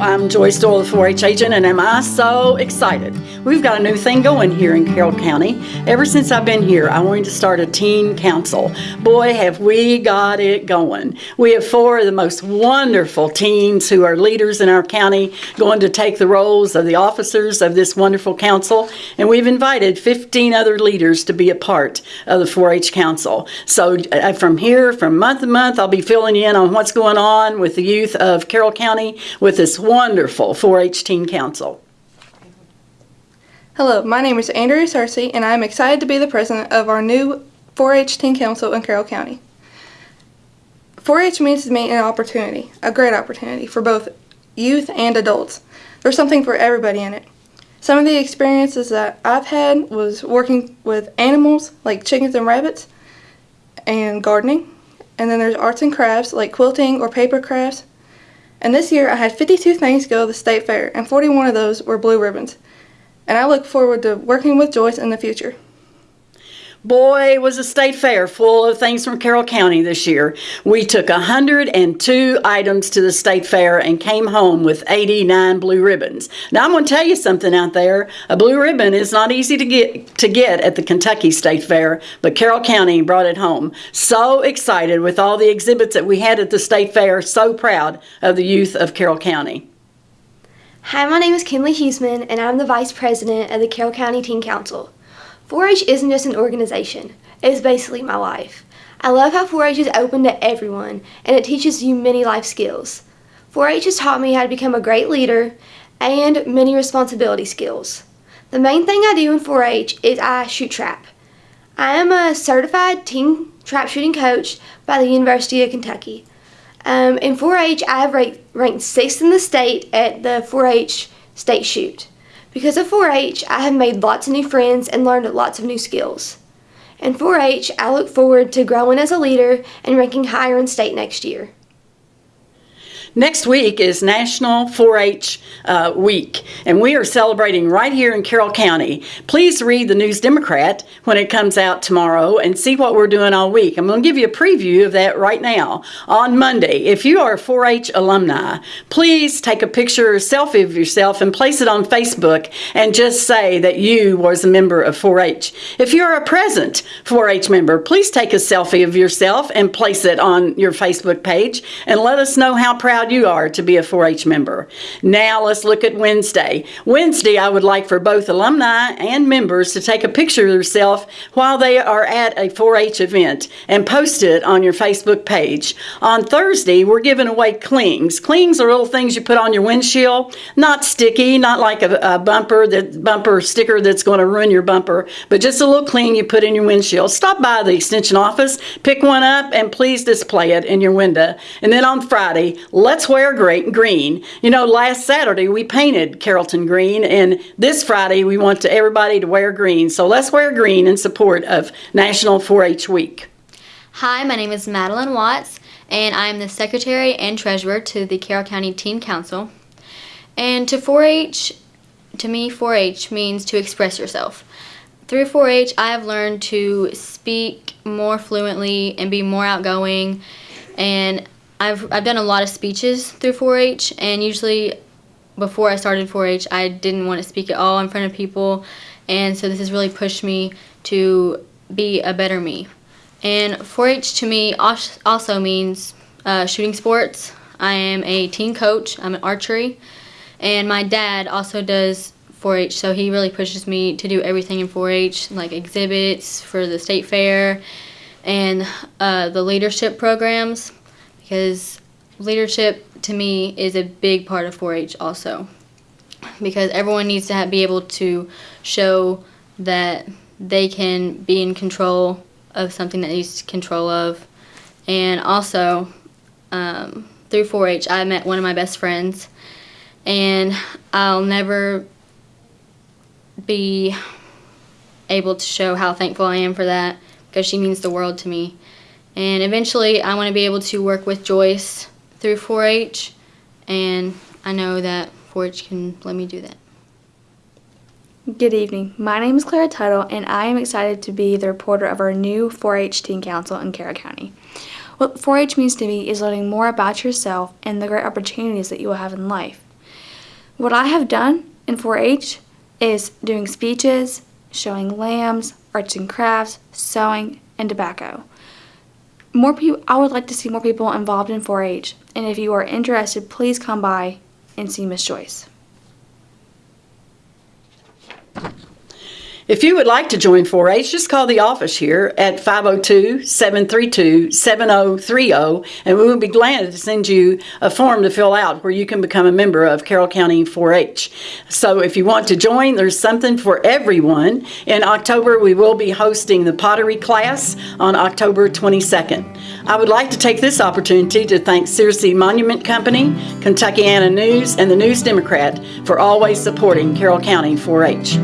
I'm Joyce Doyle, the 4 H agent, and am I so excited? We've got a new thing going here in Carroll County. Ever since I've been here, I wanted to start a teen council. Boy, have we got it going. We have four of the most wonderful teens who are leaders in our county going to take the roles of the officers of this wonderful council, and we've invited 15 other leaders to be a part of the 4 H council. So, uh, from here, from month to month, I'll be filling in on what's going on with the youth of Carroll County with this wonderful 4-H Teen Council. Hello, my name is Andrea Searcy, and I am excited to be the president of our new 4-H Teen Council in Carroll County. 4-H means to me an opportunity, a great opportunity for both youth and adults. There's something for everybody in it. Some of the experiences that I've had was working with animals like chickens and rabbits and gardening. And then there's arts and crafts like quilting or paper crafts and this year I had 52 things go to the state fair, and 41 of those were blue ribbons. And I look forward to working with Joyce in the future. Boy, was a state fair full of things from Carroll County this year. We took 102 items to the state fair and came home with 89 blue ribbons. Now I'm going to tell you something out there. A blue ribbon is not easy to get to get at the Kentucky State Fair, but Carroll County brought it home. So excited with all the exhibits that we had at the state fair. So proud of the youth of Carroll County. Hi, my name is Kinley Huseman, and I'm the Vice President of the Carroll County Teen Council. 4-H isn't just an organization, it is basically my life. I love how 4-H is open to everyone and it teaches you many life skills. 4-H has taught me how to become a great leader and many responsibility skills. The main thing I do in 4-H is I shoot trap. I am a certified teen trap shooting coach by the University of Kentucky. Um, in 4-H, I have ranked, ranked sixth in the state at the 4-H state shoot. Because of 4-H, I have made lots of new friends and learned lots of new skills. In 4-H, I look forward to growing as a leader and ranking higher in state next year. Next week is National 4-H uh, Week, and we are celebrating right here in Carroll County. Please read the News Democrat when it comes out tomorrow and see what we're doing all week. I'm going to give you a preview of that right now. On Monday, if you are a 4-H alumni, please take a picture or selfie of yourself and place it on Facebook and just say that you was a member of 4-H. If you're a present 4-H member, please take a selfie of yourself and place it on your Facebook page and let us know how proud proud you are to be a 4-H member. Now let's look at Wednesday. Wednesday, I would like for both alumni and members to take a picture of yourself while they are at a 4-H event and post it on your Facebook page. On Thursday, we're giving away clings. Clings are little things you put on your windshield, not sticky, not like a, a bumper that bumper sticker that's going to ruin your bumper, but just a little cling you put in your windshield. Stop by the extension office, pick one up, and please display it in your window. And then on Friday, let let's wear great green. You know, last Saturday we painted Carrollton green, and this Friday we want to, everybody to wear green. So let's wear green in support of National 4-H Week. Hi, my name is Madeline Watts, and I am the Secretary and Treasurer to the Carroll County Teen Council. And to 4-H, to me, 4-H means to express yourself. Through 4-H, I have learned to speak more fluently and be more outgoing, and I've, I've done a lot of speeches through 4-H and usually before I started 4-H I didn't want to speak at all in front of people and so this has really pushed me to be a better me. And 4-H to me also means uh, shooting sports. I am a teen coach, I'm an archery, and my dad also does 4-H so he really pushes me to do everything in 4-H like exhibits for the state fair and uh, the leadership programs because leadership to me is a big part of 4-H also. Because everyone needs to have, be able to show that they can be in control of something that needs control of. And also um, through 4-H I met one of my best friends. And I'll never be able to show how thankful I am for that because she means the world to me and eventually I want to be able to work with Joyce through 4-H and I know that 4-H can let me do that. Good evening. My name is Clara Tuttle and I am excited to be the reporter of our new 4-H Teen Council in Carroll County. What 4-H means to me is learning more about yourself and the great opportunities that you will have in life. What I have done in 4 H is doing speeches, showing lambs, arts and crafts, sewing, and tobacco. More people, I would like to see more people involved in 4 H, and if you are interested, please come by and see Miss Joyce. If you would like to join 4-H, just call the office here at 502-732-7030, and we will be glad to send you a form to fill out where you can become a member of Carroll County 4-H. So if you want to join, there's something for everyone. In October, we will be hosting the pottery class on October 22nd. I would like to take this opportunity to thank Searcy Monument Company, Kentuckiana News, and the News Democrat for always supporting Carroll County 4-H.